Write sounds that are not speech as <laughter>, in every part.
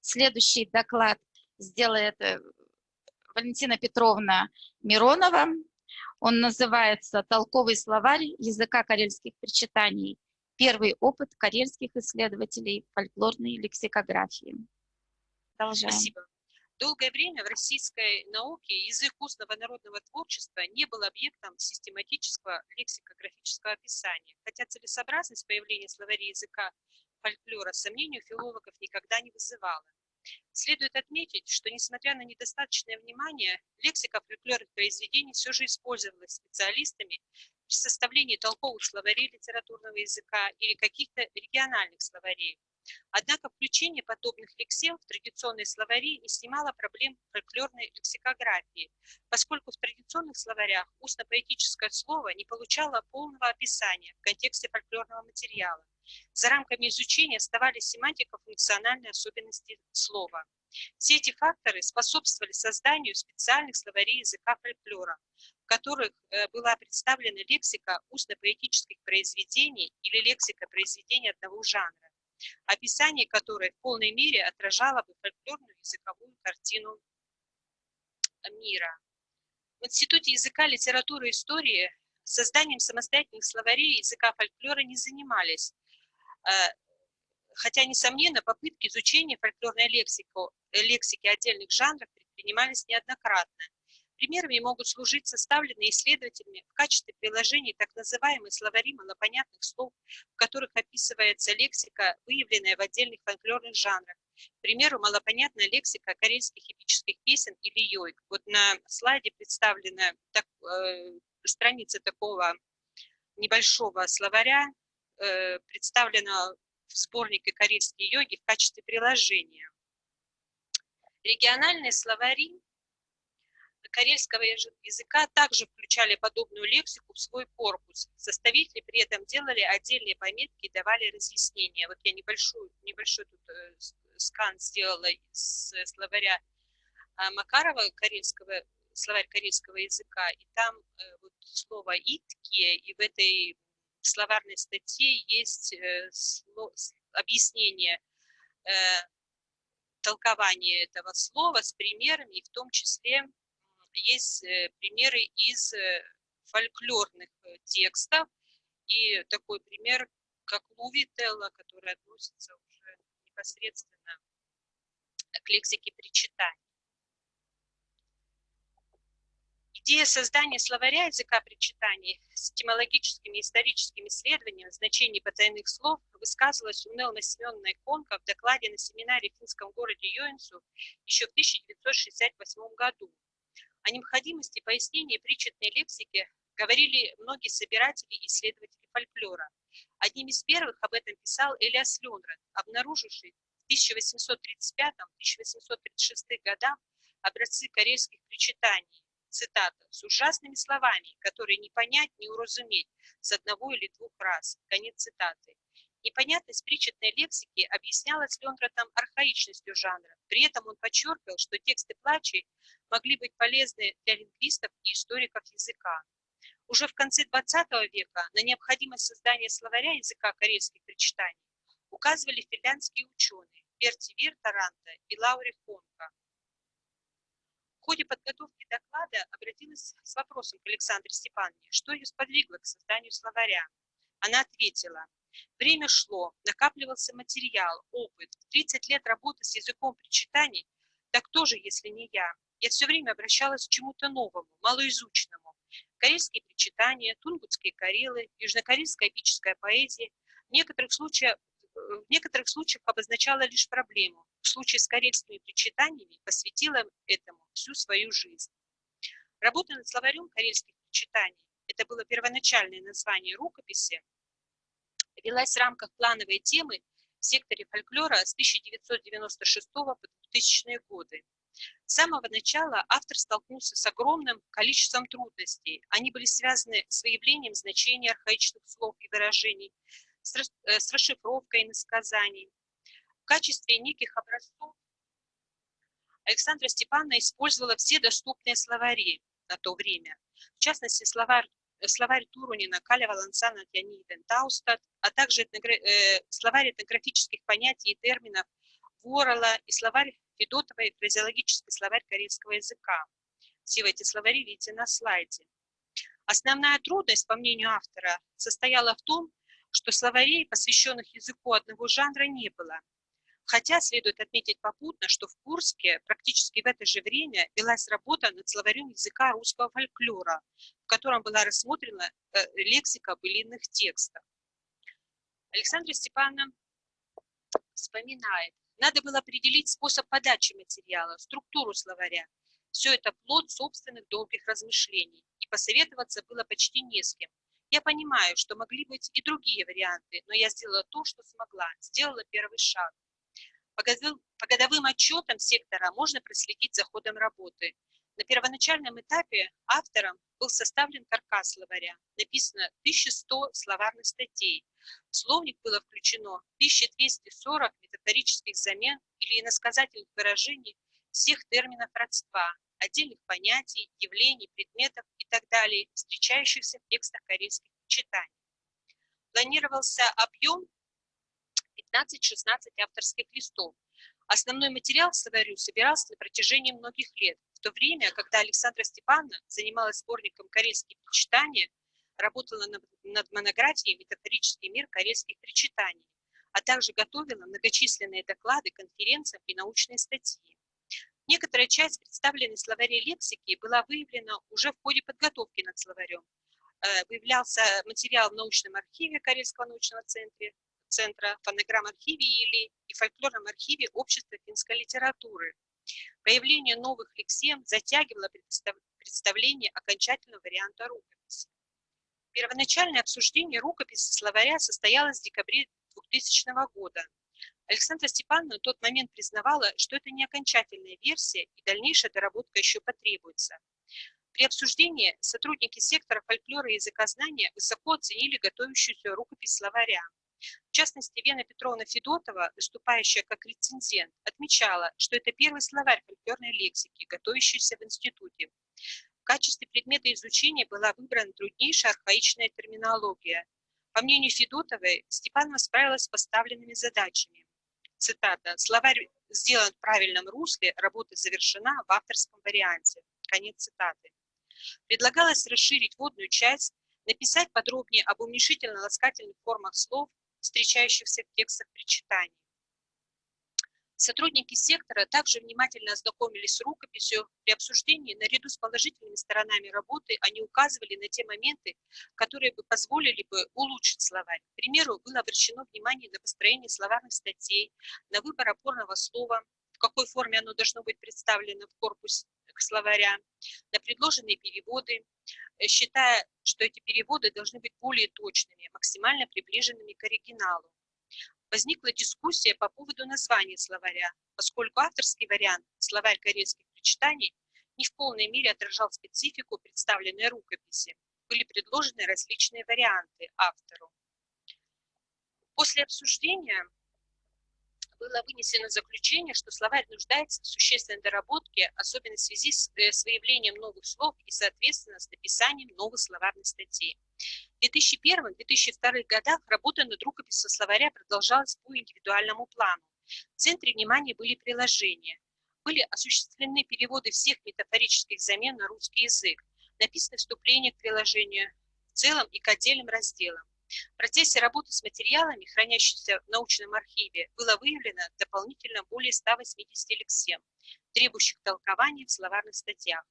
Следующий доклад сделает э, Валентина Петровна Миронова. Он называется «Толковый словарь языка карельских причитаний. Первый опыт карельских исследователей фольклорной лексикографии». Продолжаем. Спасибо. Долгое время в российской науке язык устного народного творчества не был объектом систематического лексикографического описания, хотя целесообразность появления словарей языка фольклора сомнению филологов никогда не вызывала. Следует отметить, что несмотря на недостаточное внимание, лексика фольклорных произведений все же использовалась специалистами при составлении толковых словарей литературного языка или каких-то региональных словарей, Однако включение подобных лексем в традиционные словари не снимало проблем фольклорной лексикографии, поскольку в традиционных словарях устно-поэтическое слово не получало полного описания в контексте фольклорного материала. За рамками изучения оставались семантико-функциональные особенности слова. Все эти факторы способствовали созданию специальных словарей языка фольклора, в которых э, была представлена лексика устно-поэтических произведений или лексика произведений одного жанра описание которой в полной мере отражало бы фольклорную языковую картину мира. В Институте языка, литературы и истории созданием самостоятельных словарей языка фольклора не занимались, э, хотя, несомненно, попытки изучения фольклорной лексики, лексики отдельных жанров предпринимались неоднократно. Примерами могут служить составленные исследователями в качестве приложений так называемые словари малопонятных слов, в которых описывается лексика, выявленная в отдельных фольклорных жанрах. К примеру, малопонятная лексика карельских эпических песен или йойк. Вот на слайде представлена так, э, страница такого небольшого словаря, э, представлена в сборнике «Карельские йоги» в качестве приложения. Региональные словари карельского языка также включали подобную лексику в свой корпус. Составители при этом делали отдельные пометки и давали разъяснения. Вот я небольшой, небольшой тут э, скан сделала с словаря а, Макарова, карельского, словарь карельского языка, и там э, вот слово «итки», и в этой словарной статье есть э, объяснение толкования этого слова с примерами, и в том числе есть э, примеры из э, фольклорных э, текстов, и такой пример, как Лувителла, который относится уже непосредственно к лексике причитаний. Идея создания словаря языка причитаний с этимологическими и историческими исследованиями значений потайных слов высказывалась у Нелмы Семеновны Конка в докладе на семинаре в финском городе Йоинсу еще в 1968 году. О необходимости пояснения причетной лексики говорили многие собиратели и исследователи фольклора. Одним из первых об этом писал Элиас Ленред, обнаруживший в 1835-1836 годах образцы карельских причитаний, цитата, с ужасными словами, которые не понять, не уразуметь с одного или двух раз. Конец цитаты. Непонятность причетной лексики объяснялась Лендратом архаичностью жанра. При этом он подчеркивал, что тексты плачей могли быть полезны для лингвистов и историков языка. Уже в конце XX века на необходимость создания словаря языка карельских причитаний указывали финляндские ученые Берти Вир Таранта и Лаури Фонка. В ходе подготовки доклада обратилась с вопросом к Александре Степановне, что ее сподвигло к созданию словаря. Она ответила, Время шло, накапливался материал, опыт. 30 лет работы с языком причитаний, так тоже, если не я. Я все время обращалась к чему-то новому, малоизученному. Корейские причитания, тунгутские карелы, южнокорейская эпическая поэзия в некоторых случаях в некоторых случаях обозначала лишь проблему. В случае с карельскими причитаниями посвятила этому всю свою жизнь. Работа над словарем карельских причитаний – это было первоначальное название рукописи, велась в рамках плановой темы в секторе фольклора с 1996 по 2000 годы. С самого начала автор столкнулся с огромным количеством трудностей. Они были связаны с выявлением значения архаичных слов и выражений, с э, расшифровкой иносказаний. В качестве неких образцов Александра Степановна использовала все доступные словари на то время. В частности, словарь словарь Турунина, Каля Валансана, Тяниден, Таустат, а также э, словарь этнографических понятий и терминов Ворола и словарь Федотова и фразеологический словарь корейского языка. Все эти словари видите на слайде. Основная трудность, по мнению автора, состояла в том, что словарей, посвященных языку одного жанра, не было. Хотя следует отметить попутно, что в Курске практически в это же время велась работа над словарем языка русского фольклора, в котором была рассмотрена э, лексика былинных текстов. Александра Степановна вспоминает, надо было определить способ подачи материала, структуру словаря. Все это плод собственных долгих размышлений, и посоветоваться было почти не с кем. Я понимаю, что могли быть и другие варианты, но я сделала то, что смогла, сделала первый шаг. По годовым отчетам сектора можно проследить за ходом работы. На первоначальном этапе автором был составлен каркас словаря. Написано 1100 словарных статей. В словник было включено 1240 метафорических замен или иносказательных выражений всех терминов родства, отдельных понятий, явлений, предметов и так далее, встречающихся в текстах корейских читаний. Планировался объем 15-16 авторских листов. Основной материал словарю собирался на протяжении многих лет, в то время, когда Александра Степановна занималась сборником «Корейские причитания», работала над монографией «Метафорический мир корейских причитаний», а также готовила многочисленные доклады, конференции и научные статьи. Некоторая часть представленной словарей лексики была выявлена уже в ходе подготовки над словарем. Э, выявлялся материал в научном архиве Карельского научного центра, Центра фонограмм-архиве или и фольклорном архиве Общества финской литературы. Появление новых лексем затягивало представление окончательного варианта рукописи. Первоначальное обсуждение рукописи словаря состоялось в декабре 2000 года. Александра Степановна в тот момент признавала, что это не окончательная версия и дальнейшая доработка еще потребуется. При обсуждении сотрудники сектора фольклора и языкознания высоко оценили готовящуюся рукопись словаря. В частности, Вена Петровна Федотова, выступающая как рецензент, отмечала, что это первый словарь фольклорной лексики, готовящийся в институте. В качестве предмета изучения была выбрана труднейшая архаичная терминология. По мнению Федотовой, Степанова справилась с поставленными задачами. Цитата. «Словарь сделан в правильном русле, работа завершена в авторском варианте». Конец цитаты. Предлагалось расширить водную часть, написать подробнее об уменьшительно-ласкательных формах слов, встречающихся в текстах причитаний. Сотрудники сектора также внимательно ознакомились с рукописью. При обсуждении, наряду с положительными сторонами работы, они указывали на те моменты, которые бы позволили бы улучшить словарь. К примеру, было обращено внимание на построение словарных статей, на выбор опорного слова, в какой форме оно должно быть представлено в корпусе словаря, на предложенные переводы, э, считая, что эти переводы должны быть более точными, максимально приближенными к оригиналу. Возникла дискуссия по поводу названия словаря, поскольку авторский вариант «Словарь корейских причитаний» не в полной мере отражал специфику представленной рукописи. Были предложены различные варианты автору. После обсуждения было вынесено заключение, что словарь нуждается в существенной доработке, особенно в связи с, э, с выявлением новых слов и, соответственно, с написанием новых словарных статей. В 2001-2002 годах работа над рукописью словаря продолжалась по индивидуальному плану. В центре внимания были приложения. Были осуществлены переводы всех метафорических замен на русский язык, написаны вступления к приложению в целом и к отдельным разделам. В процессе работы с материалами, хранящимися в научном архиве, было выявлено дополнительно более 180 лексем, требующих толкования в словарных статьях.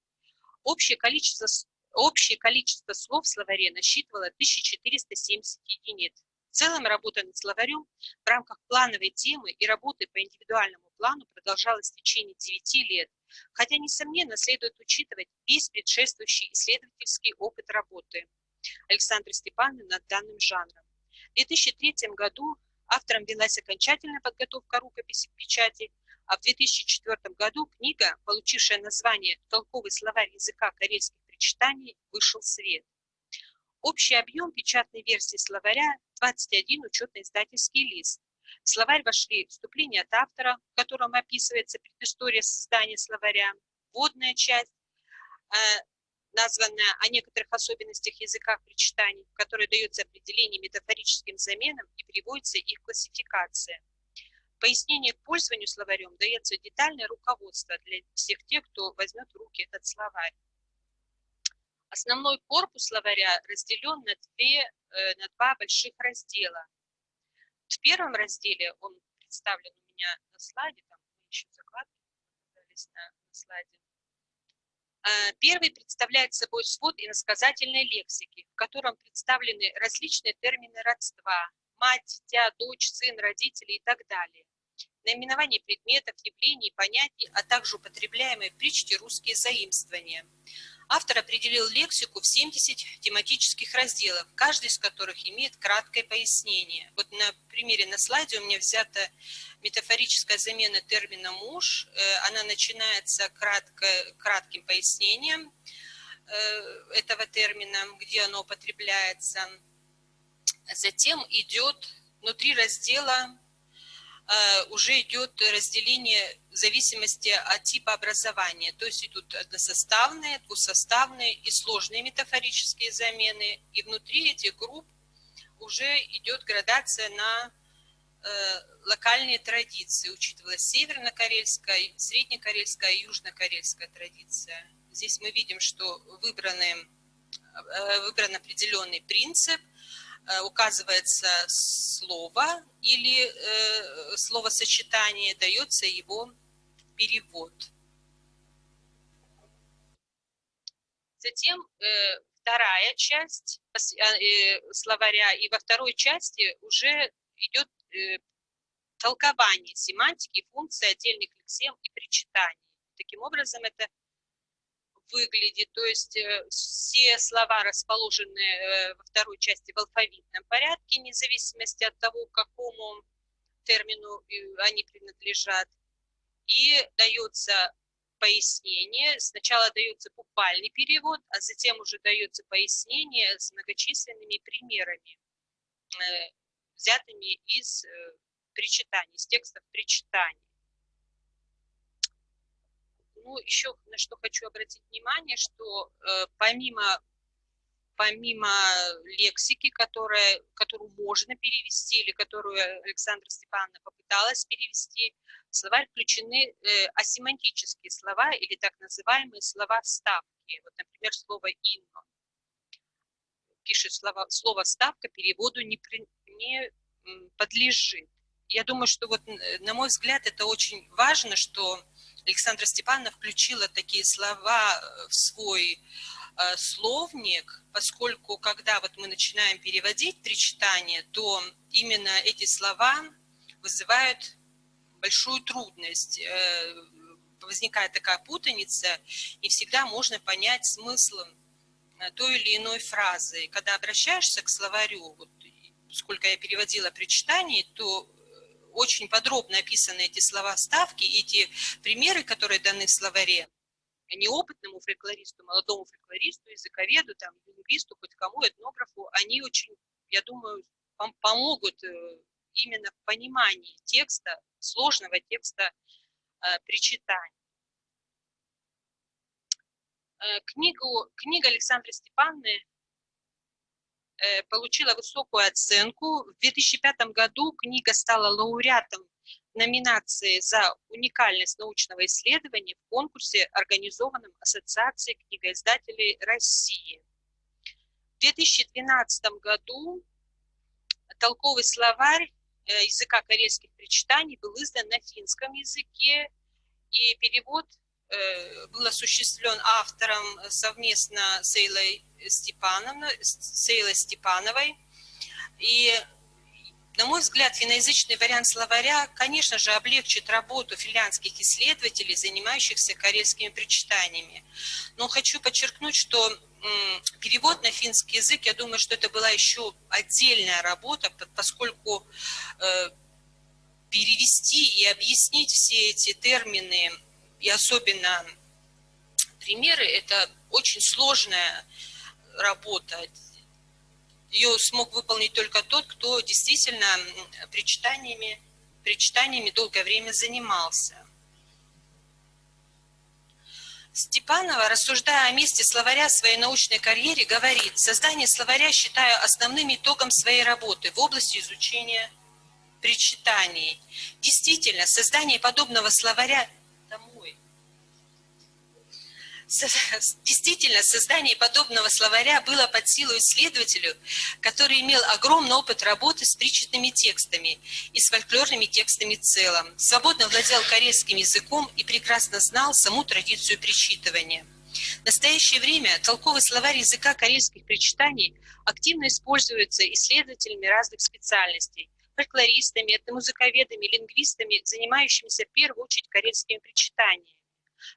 Общее количество, общее количество слов в словаре насчитывало 1470 единиц. В целом работа над словарем в рамках плановой темы и работы по индивидуальному плану продолжалась в течение 9 лет, хотя, несомненно, следует учитывать весь предшествующий исследовательский опыт работы. Александры Степановны над данным жанром. В 2003 году автором велась окончательная подготовка рукописи к печати, а в 2004 году книга, получившая название «Толковый словарь языка корейских причитаний», вышел в свет. Общий объем печатной версии словаря – 21 учетно-издательский лист. В словарь вошли вступление от автора, в котором описывается предыстория создания словаря, вводная часть, названная о некоторых особенностях языка причитаний, в которой дается определение метафорическим заменам и приводится их классификация. пояснение к пользованию словарем дается детальное руководство для всех тех, кто возьмет в руки этот словарь. Основной корпус словаря разделен на, две, э, на два больших раздела. В первом разделе, он представлен у меня на слайде, там еще закладки на, на слайде. Э, первый представляет собой свод иносказательной лексики, в котором представлены различные термины родства, мать, дитя, дочь, сын, родители и так далее наименование предметов, явлений, понятий, а также употребляемые в притче русские заимствования. Автор определил лексику в 70 тематических разделов, каждый из которых имеет краткое пояснение. Вот на примере на слайде у меня взята метафорическая замена термина «муж». Э, она начинается кратко, кратким пояснением э, этого термина, где оно употребляется. Затем идет внутри раздела уже идет разделение в зависимости от типа образования. То есть идут односоставные, двусоставные и сложные метафорические замены. И внутри этих групп уже идет градация на э, локальные традиции. Учитывалась северно-карельская, среднекарельская и южно-карельская традиция. Здесь мы видим, что выбраны, э, выбран определенный принцип – Э, указывается слово или э, словосочетание, дается его перевод. Затем э, вторая часть словаря, и во второй части уже идет толкование семантики, функции отдельных лексем и причитаний. Таким образом, это выглядит, то есть э, все слова расположены э, во второй части в алфавитном порядке, вне зависимости от того, к какому термину э, они принадлежат. И дается пояснение, сначала дается буквальный перевод, а затем уже дается пояснение с многочисленными примерами, взятыми из причитаний, из текстов причитаний. Ну, еще на что хочу обратить внимание, что э, помимо, помимо лексики, которая, которую можно перевести, или которую Александра Степановна попыталась перевести, в словарь включены э, асемантические слова или так называемые слова вставки. Вот, например, слово «инно». Пишет слово, слово «вставка» переводу не, при, не подлежит. Я думаю, что вот, на мой взгляд, это очень важно, что Александра Степановна включила такие слова э, в свой э, словник, поскольку когда вот мы начинаем переводить три читания, то именно эти слова вызывают большую трудность. Э, возникает такая путаница, и всегда можно понять смысл той или иной фразы. Когда обращаешься к словарю, вот, сколько я переводила при читании, то очень подробно описаны эти слова ставки, эти примеры, которые даны в словаре, неопытному фольклористу, молодому фольклористу, языковеду, там, лингвисту, хоть кому, этнографу, они очень, я думаю, помогут э, именно в понимании текста, сложного текста э, причитания. Э, книгу, книга Александры Степанны Э, получила высокую оценку. В 2005 году книга стала лауреатом номинации за уникальность научного исследования в конкурсе, организованном Ассоциацией книгоиздателей России. В 2012 году толковый словарь э, языка карельских причитаний был издан на финском языке, и перевод Э, был осуществлен автором совместно с Эйлой, Степановной, с Эйлой Степановой. И, на мой взгляд, финноязычный вариант словаря, конечно же, облегчит работу финляндских исследователей, занимающихся карельскими причитаниями. Но хочу подчеркнуть, что перевод на финский язык, я думаю, что это была еще отдельная работа, поскольку э, перевести и объяснить все эти термины и особенно примеры, это очень сложная работа. Ее смог выполнить только тот, кто действительно причитаниями, причитаниями долгое время занимался. Степанова, рассуждая о месте словаря в своей научной карьере, говорит, создание словаря считаю основным итогом своей работы в области изучения причитаний. Действительно, создание подобного словаря. Действительно, создание подобного словаря было под силу исследователю, который имел огромный опыт работы с причетными текстами и с фольклорными текстами в целом, свободно владел корейским языком и прекрасно знал саму традицию причитывания. В настоящее время толковый словарь языка корейских причитаний активно используется исследователями разных специальностей, фольклористами, этномузыковедами, лингвистами, занимающимися в первую очередь карельскими причитаниями.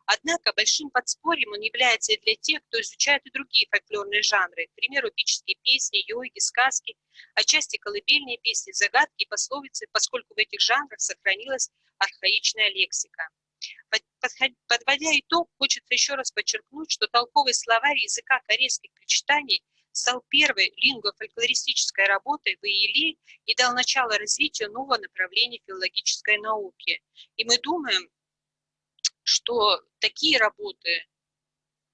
Однако большим подспорьем он является и для тех, кто изучает и другие фольклорные жанры, к примеру, эпические песни, йоги, сказки, отчасти колыбельные песни, загадки и пословицы, поскольку в этих жанрах сохранилась архаичная лексика. Подводя итог, хочется еще раз подчеркнуть, что толковый словарь языка корейских причитаний стал первой лингвофольклористической работой в ИЕЛИ и дал начало развитию нового направления филологической науки. И мы думаем, что такие работы,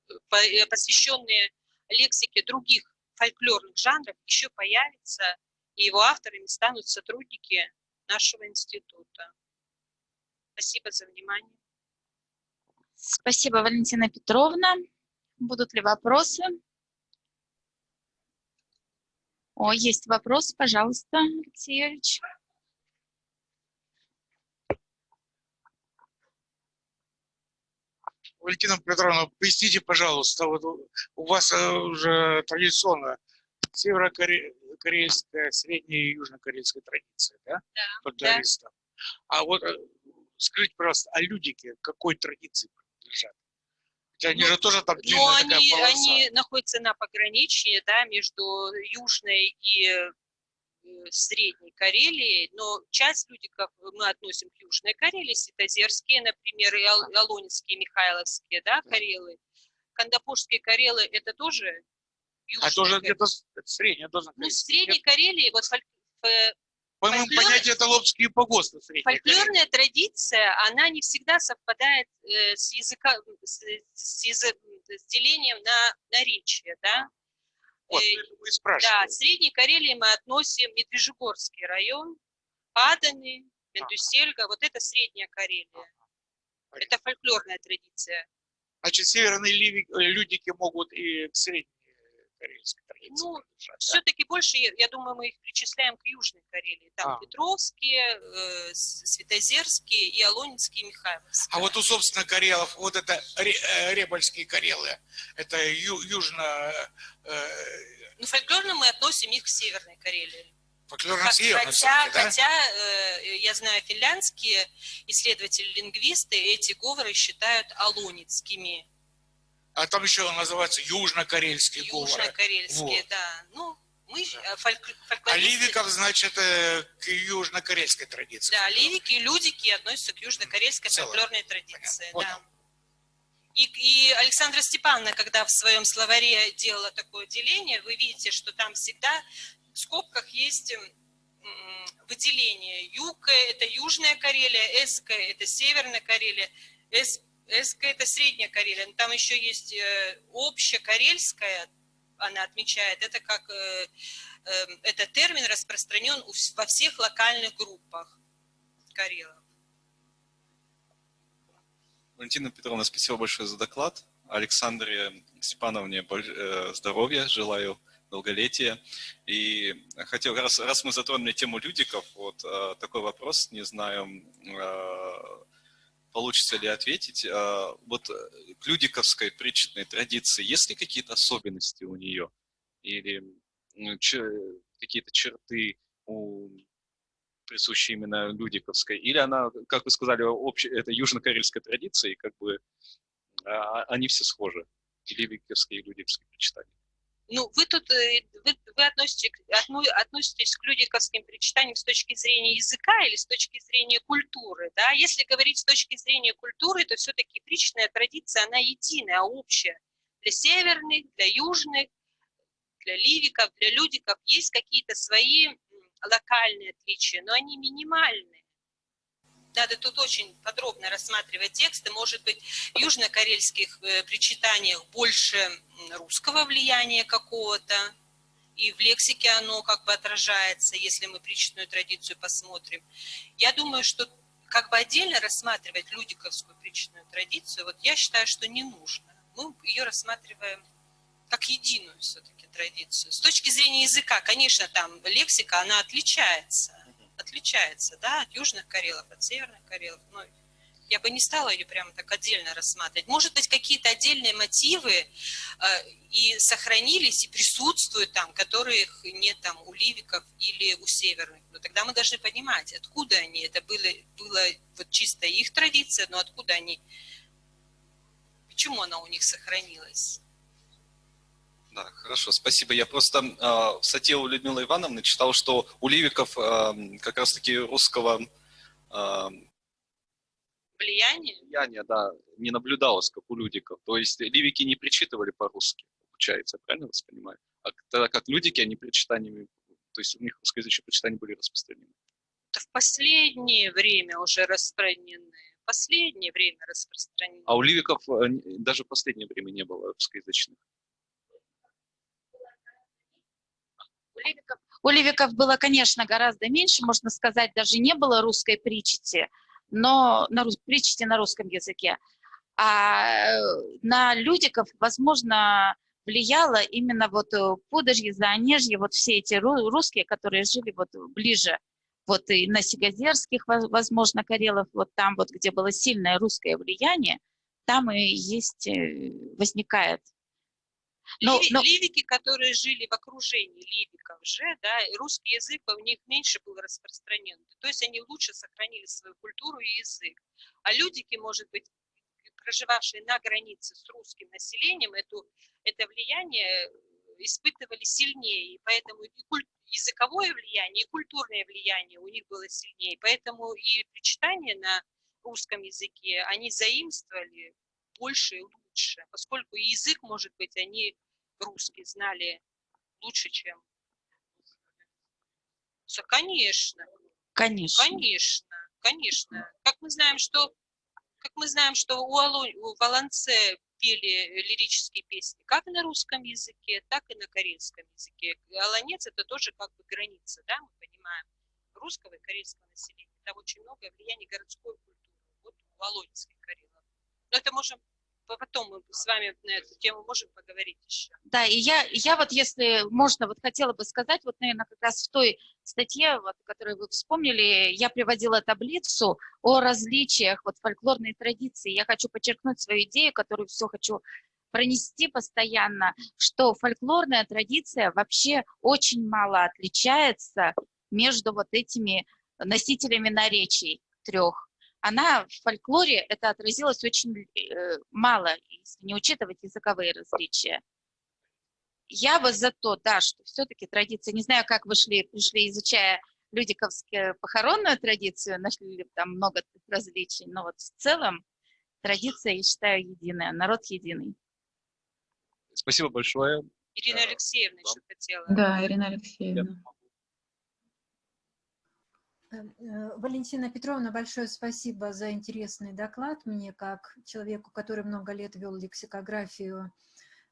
э, посвященные лексике других фольклорных жанров, еще появятся, и его авторами станут сотрудники нашего института. Спасибо за внимание. Спасибо, Валентина Петровна. Будут ли вопросы? О, есть вопрос, пожалуйста, Алексей Юрьевич. Валентина Петровна, поясните, пожалуйста, вот у вас э, уже традиционно северокорейская, средняя и южнокорейская традиция, да? Да. да. А вот э, скажите, пожалуйста, а людики какой традиции принадлежат? Хотя они ну, же тоже там Но они, они находятся на пограничье, да, между Южной и Средней Карелии, но часть людиков мы относим к Южной Карелии, Ситозерские, например, и Алонинские, Михайловские, да, Карелы. Кандапурские Карелы – это тоже Южная А тоже где-то средняя должна Ну, в Средней Карелии, вот по моему Фольклор... понятию, это лобские погосты. Фольклорная традиция, она не всегда совпадает э, с, языка, с, с, язык, с делением на наречие, да? Вот, э, да, в Средней Карелии мы относим Медвежьегорский район, Аданы, Мендусельга, вот это Средняя Карелия. Это фольклорная традиция. Значит, северные людики могут и к Средней карельской традиции. Ну, все-таки больше, я думаю, мы их причисляем к Южной Карелии. Там а. Петровские, э, Светозерские и Алонинские, и Михайловские. А вот у, собственно, Карелов, вот это э, Ребольские Карелы, это ю, южно... Э, ну, фольклорно мы относим их к Северной Карелии. Хотя, да? хотя э, я знаю, финляндские исследователи-лингвисты эти говоры считают алонинскими а там еще называется южнокарельский говор. Южнокарельские, вот. да. Ну, мы да. Э, фольк, А ливиков, значит, э, к южнокарельской традиции. Да, ливики и людики относятся к южнокарельской фольклорной традиции. Да. И, и Александра Степановна, когда в своем словаре делала такое деление, вы видите, что там всегда в скобках есть выделение. Юг – это Южная Карелия, Эска – это Северная Карелия, Эс СК это Средняя Карелия, но там еще есть э, общекарельская, она отмечает, это как, э, эм, этот термин распространен во всех локальных группах карелов. Валентина Петровна, спасибо большое за доклад. Александре Степановне э, здоровья, желаю долголетия. И хотел, раз, раз мы затронули тему людиков, вот такой вопрос, не знаю, получится ли ответить. А, вот э, к людиковской причетной традиции есть ли какие-то особенности у нее? Или какие-то черты у присущие именно людиковской? Или она, как вы сказали, общая, это южно-карельская традиция, и как бы а, они все схожи, и ливиковские, и людиковские причитания? Ну, вы тут э, вы, вы относитесь, относитесь к людиковским причитаниям с точки зрения языка или с точки зрения культуры. Да? Если говорить с точки зрения культуры, то все-таки причная традиция, она единая, общая. Для северных, для южных, для ливиков, для людиков есть какие-то свои локальные отличия, но они минимальные надо тут очень подробно рассматривать тексты. Может быть, в южнокарельских э, причитаниях больше русского влияния какого-то, и в лексике оно как бы отражается, если мы причетную традицию посмотрим. Я думаю, что как бы отдельно рассматривать людиковскую причетную традицию, вот я считаю, что не нужно. Мы ее рассматриваем как единую все-таки традицию. С точки зрения языка, конечно, там лексика, она отличается, отличается, да, от южных карелов, от северных карелов, но я бы не стала ее прямо так отдельно рассматривать. Может быть, какие-то отдельные мотивы э, и сохранились, и присутствуют там, которых нет там у ливиков или у северных. Но тогда мы должны понимать, откуда они. Это было, было вот чисто их традиция, но откуда они, почему она у них сохранилась. Да, хорошо, спасибо. Я просто э, в статье у Людмилы Ивановны читал, что у ливиков э, как раз-таки русского э, влияние? Влияние, да, не наблюдалось, как у людиков. То есть ливики не причитывали по-русски, получается, правильно вас понимаю? А тогда как людики, они причитаниями, то есть у них русскоязычные причитания были распространены. Это в последнее время уже распространены. Последнее время распространены. А у ливиков э, даже в последнее время не было русскоязычных. У ливиков, у ливиков было, конечно, гораздо меньше, можно сказать, даже не было русской причити, но на, причти на русском языке. А э, на людиков, возможно, влияло именно вот э, Пудожье, Заонежье, вот все эти русские, которые жили вот ближе, вот и на Сигазерских, возможно, Карелов, вот там вот, где было сильное русское влияние, там и есть, э, возникает но, но... Ливики, которые жили в окружении ливиков же, да, русский язык у них меньше был распространен. То есть они лучше сохранили свою культуру и язык. А людики, может быть, проживавшие на границе с русским населением, эту, это влияние испытывали сильнее. И поэтому и куль... языковое влияние, и культурное влияние у них было сильнее. Поэтому и причитания на русском языке они заимствовали больше и лучше, поскольку язык, может быть, они русский знали лучше, чем... Конечно. Конечно. Конечно, конечно. Как мы знаем, что, как мы знаем, что у, Алу, у Волонце пели лирические песни как на русском языке, так и на карельском языке. Аланец это тоже как бы граница, да, мы понимаем, русского и карельского населения. Там очень много влияния городской культуры, вот у Волонецких карелов. Но это можем потом мы с вами на эту тему можем поговорить еще. Да, и я, я вот, если можно, вот хотела бы сказать, вот, наверное, как раз в той статье, вот, которую вы вспомнили, я приводила таблицу о различиях вот, фольклорной традиции. Я хочу подчеркнуть свою идею, которую все хочу пронести постоянно, что фольклорная традиция вообще очень мало отличается между вот этими носителями наречий трех она в фольклоре, это отразилось очень э, мало, если не учитывать языковые различия. Я бы за то, да, что все-таки традиция, не знаю, как вы шли, пришли, изучая людиковскую похоронную традицию, нашли ли там много различий, но вот в целом традиция, я считаю, единая, народ единый. Спасибо большое. Ирина Алексеевна еще хотела. Да, Ирина Алексеевна. Э, э, Валентина Петровна, большое спасибо за интересный доклад. Мне, как человеку, который много лет вел лексикографию,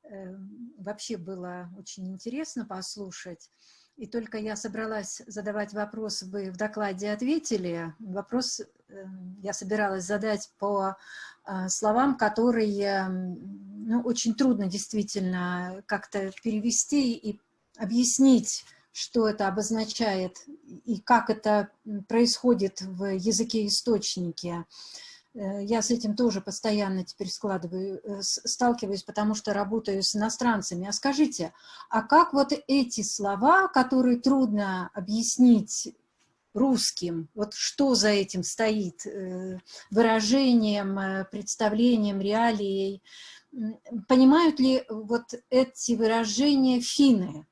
э, вообще было очень интересно послушать. И только я собралась задавать вопрос, вы в докладе ответили. Вопрос я собиралась задать по словам, которые ну, очень трудно действительно как-то перевести и объяснить что это обозначает и как это происходит в языке-источнике. Э, я с этим тоже постоянно теперь складываю, э, сталкиваюсь, потому что работаю с иностранцами. А скажите, а как вот эти слова, которые трудно объяснить русским, вот что за этим стоит, э, выражением, представлением, реалией, понимают ли вот эти выражения финны?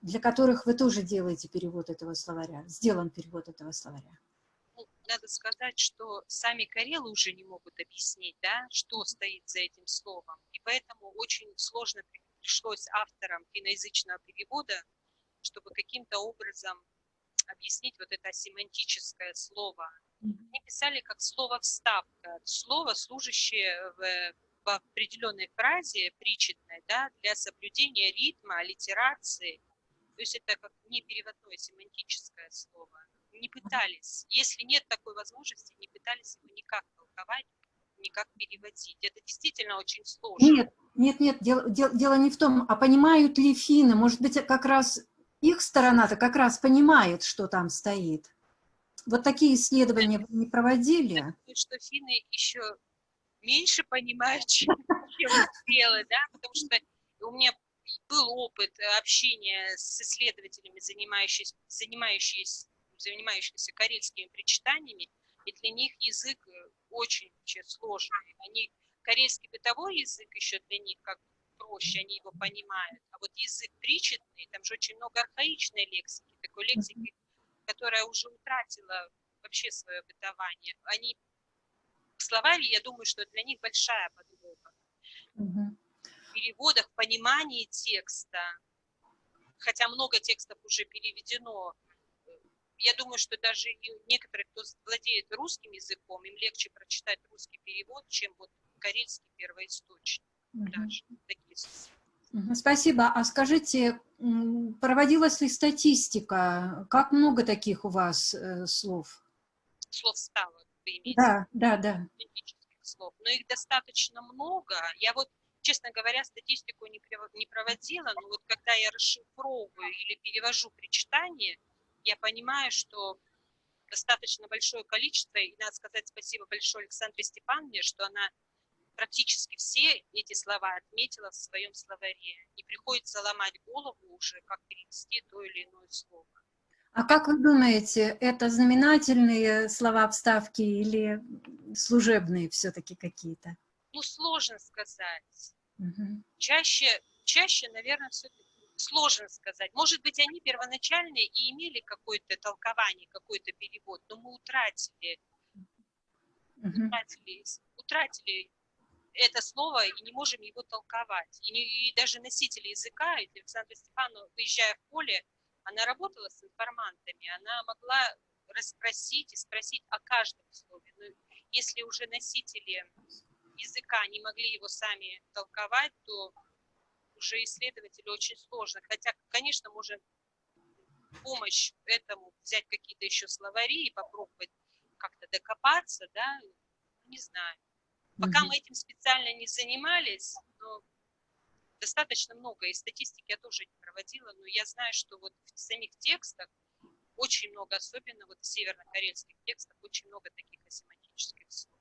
Для которых вы тоже делаете перевод этого словаря, сделан перевод этого словаря? Ну, надо сказать, что сами карелы уже не могут объяснить, да, что стоит за этим словом. И поэтому очень сложно пришлось авторам финноязычного перевода, чтобы каким-то образом объяснить вот это семантическое слово. Они писали как слово «вставка», слово, служащее в, в определенной фразе, причетной, да, для соблюдения ритма, аллитерации – То есть это как не переводное семантическое слово. Не пытались. Если нет такой возможности, не пытались его никак толковать, никак переводить. Это действительно очень сложно. Нет, нет, нет, дело, дело, дело не в том, а понимают ли финны, может быть, как раз их сторона-то как раз понимает, что там стоит. Вот такие исследования вы не проводили? Я думаю, что финны еще меньше понимают, <laughs> чем, чем белые, да, потому что у меня был опыт общения с исследователями, занимающимися, занимающимися, занимающимися карельскими причитаниями, и для них язык очень вообще сложный. Они, карельский бытовой язык еще для них как проще, они его понимают. А вот язык причетный, там же очень много архаичной лексики, такой лексики, которая уже утратила вообще свое бытование. Они в словаре, я думаю, что для них большая подвоха. Угу. Переводах, в понимании текста, хотя много текстов уже переведено, я думаю, что даже некоторые, кто владеет русским языком, им легче прочитать русский перевод, чем вот карельский первоисточник. Угу. Даже такие Спасибо. А скажите, проводилась ли статистика? Как много таких у вас э, слов? Слов стало, вы имеете? Да, да, да. Слов. Но их достаточно много. Я вот, честно говоря, статистику не, проводила, но вот когда я расшифровываю или перевожу причитание, я понимаю, что достаточно большое количество, и надо сказать спасибо большое Александре Степановне, что она практически все эти слова отметила в своем словаре. Не приходится ломать голову уже, как перевести то или иное слово. А как вы думаете, это знаменательные слова вставки или служебные все-таки какие-то? Ну, сложно сказать. Угу. Чаще, чаще, наверное, все-таки сложно сказать. Может быть, они первоначальные и имели какое-то толкование, какой-то перевод, но мы утратили, угу. утратили, утратили это слово и не можем его толковать. И, не, и даже носители языка, Александра Степановна, выезжая в поле, она работала с информантами, она могла расспросить и спросить о каждом слове. Но если уже носители языка не могли его сами толковать, то уже исследователю очень сложно. Хотя, конечно, можем помощь этому взять какие-то еще словари и попробовать как-то докопаться, да, не знаю. Пока мы этим специально не занимались, но достаточно много, и статистики я тоже не проводила, но я знаю, что вот в самих текстах очень много, особенно вот в северно-карельских текстах, очень много таких асемантических слов.